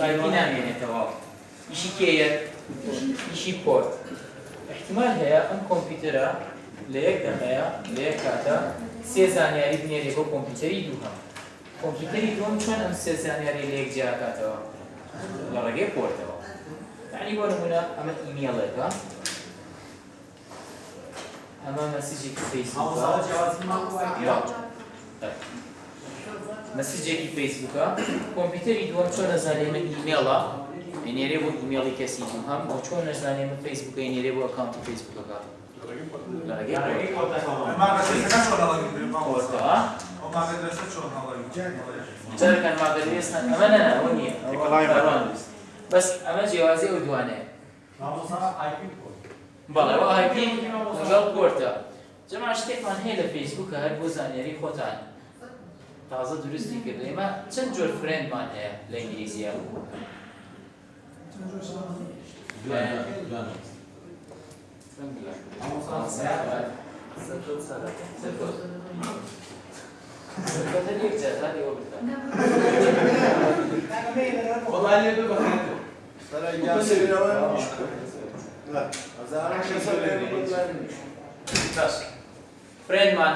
ئایپی نامێنێتەوە ئیشی کێیە ئیشی پۆرت احتمال هەیە ئەم کۆمپیوتەرە لە یەک دەمەیە لە یەک کاتە سێ زانیاری بنێرێ بۆ کۆمپیوتەری دووهەم کۆمپیوتەری دووەم چۆن ئەم سێ زانیاری لە یەک جیاکاتەوە لە ڕێگەی پۆرتەوە یعنی بۆ نمونە ئەمە ئیمێڵێکە ئەمە مەسیجێکی مەسیجێکی فیسبووکە کۆمپیوتەری دووەم چۆن نەزانێمە ئیمێڵە؟ ینێرێ بۆ ئیمێڵی کەسی هەم بۆ چۆن نەزانێمە فیسبووکە ینێرێ بۆ ئەکانتی فیسبووکەکە جەکەن ماگەویستن ئەمە نەنا ئەوە نییە. بەس ئەمە جیاوازی ئەو دوانێ. بەڵێەوە ئایپی لەگەڵ گۆرتە جەما شتێکمان هەیە لە فیسبووکە هەر بۆ زانێری خۆتانە تازە دروستی کرد ئێمە چەند جۆر فرێندمان هەیە لە ئینگلیزیە فرێندمان هەیە چیترمان هەیە ئەمە لە ناو فەیسبوکە فامیلیشی هەیە مۆتەر فرەندیشێ فرێندمان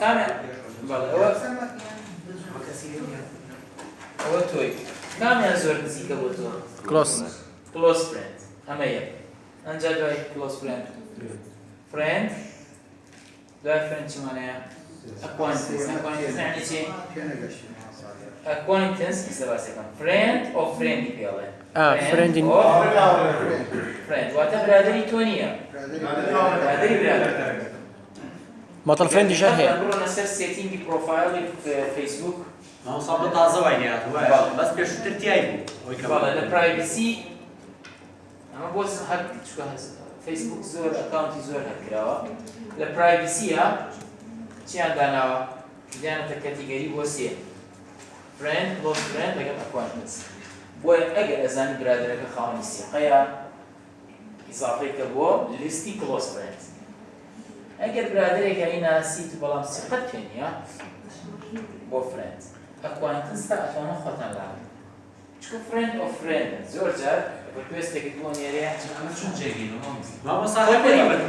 کامێ بەڵێ ئەوە ئەوە تۆی کامیان زۆر نزیکە بۆ تۆ کلۆس کلۆس فرێند ئەمە یەک ئەنجا دوای کلۆس فرێند فرێند دوای فرێند چمانەیە ئەکوانتنس ئەکوانتنس یعنی چی ئەکوانتنس ئیسە باسەکەم فرێند ئۆ فرێندی پێڵێ آه، فرێندی- فرێند واتە برادری تۆ نییە برادری برادر مۆتەر فرەندیشە هەیە بڕۆنە سەر سێتینگی پرۆفایلی فەیسبوک مامۆستا تازە وای بەس پێشتر تیای بوو بەڵێ لە پرایڤسی ئەمە بۆ هەر چکە فەیسبوک زۆر ئەکاونتی زۆر هەرکراوە لە پرایڤسیە چیان داناوە دیانەتە کەتیگەری بۆ سێ فرێند کلۆز فرێند لەگەڵ ئەکوانتنس بۆیە ئەگەر ئەزانی برادرەکە خاوەنی سیقەیە ئیزافەیکە بۆ لیستی کلۆز فرێند ئەگەر برادرێکە ئیناسی تو بەڵام سیقەت پێ نییە بۆ فرێند ئەکوانتنس تا ئەتوانە خۆتان لاڵێ چکە فرێند ئۆ فرێند زۆر جار ڕکوێستێکی بۆ نێرەیە مامۆستا خۆی هەپەری پێدا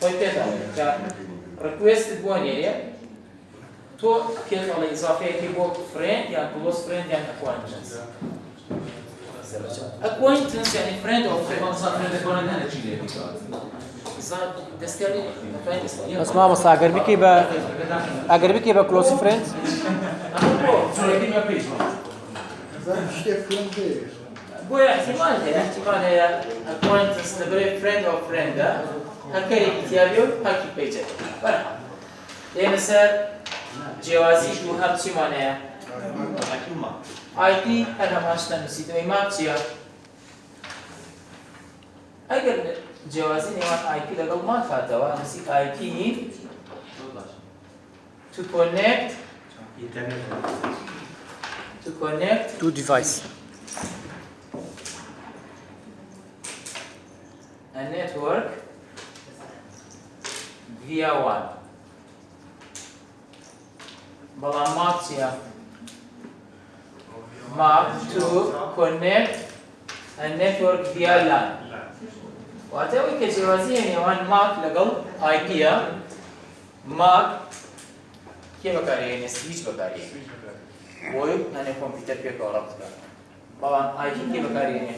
خۆی پێداڵێ جا ڕکوێستت بۆ نێرێ تۆ پێڵی ئیزافەیەکی بۆ فرێند یان کلۆس فرێند یان ئەکوانتنس ئەکوانتنس یعنی فرێند ئۆ فرێند دەستکاری بەس مامۆستا ئەگەر بکەی بە ئەگەر بکەی بە کلۆس فرەند بۆیە احتمال هەیە احتمال هەیە ئەکوانتنس لەبەرێ فرێند ئۆ فرێندە هەرکەرێکی تیاوی و هەرکی پیجە بەرحەڵ لێنە سەر جیاوازی دوو هەم چیمان هەیە IP هەر هەماشتە نووسیتەوەی ماپ چییە؟ ئەگەر جیاوازی نێوان IP لەگەڵ ماپ هاتەوە نووسی IP to connect to connect تو دیڤایس a network via one بەڵام ماپ چییە؟ map to connect a network via LAN واتە ئەوەی کە جیاوازیە نێوان ماک لەگەڵ آیپە ماک کێ بەکارێنێ سویچ بەکارێن بۆی نانێ کۆمپیوتەر پێکەوە ڕەت بکە بەڵام آیپی کێ بەکارێنێ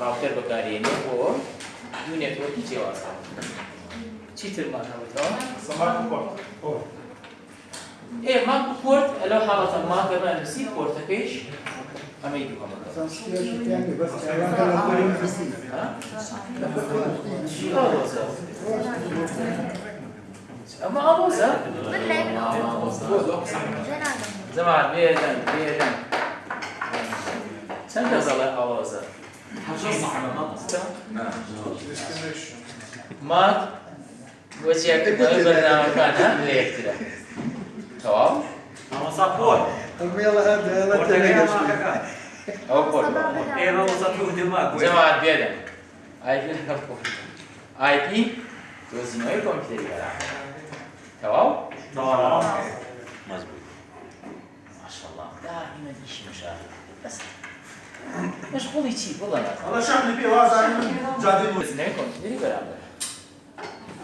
ڕاوتەر بەکارێنێ بۆ دوو نێتوەرکی جیاوازە چیترمان هەوتەوە ئێ ماک و کورت لەو حاڵەتە ماک بەبانوسی کورتەکەیش ماپەمان نووسی پۆرتەکەیش ئەمەی دووەمەکە ئەمە ئامۆزە زەمان بێدەن بێدەن چەند دەزەڵێ ئاوازە مات وەجیاکردنەوەی بەرنامەکان هەم لە یەکترە تەواو ئەمەسا پۆل وميلا هذا هذا پۆرتەکەی تلقى ماکەکە ئەو پۆل ئێمە وەسە تو دما جەماعەت بێدە آیپی لەگەڵ پۆل آیپی دۆزینەوەی کۆمپیوتەری بەرا تەواو ماشاءالله دائما ديشي مشاهد بس مشغولي شي والله لا والله شعب اللي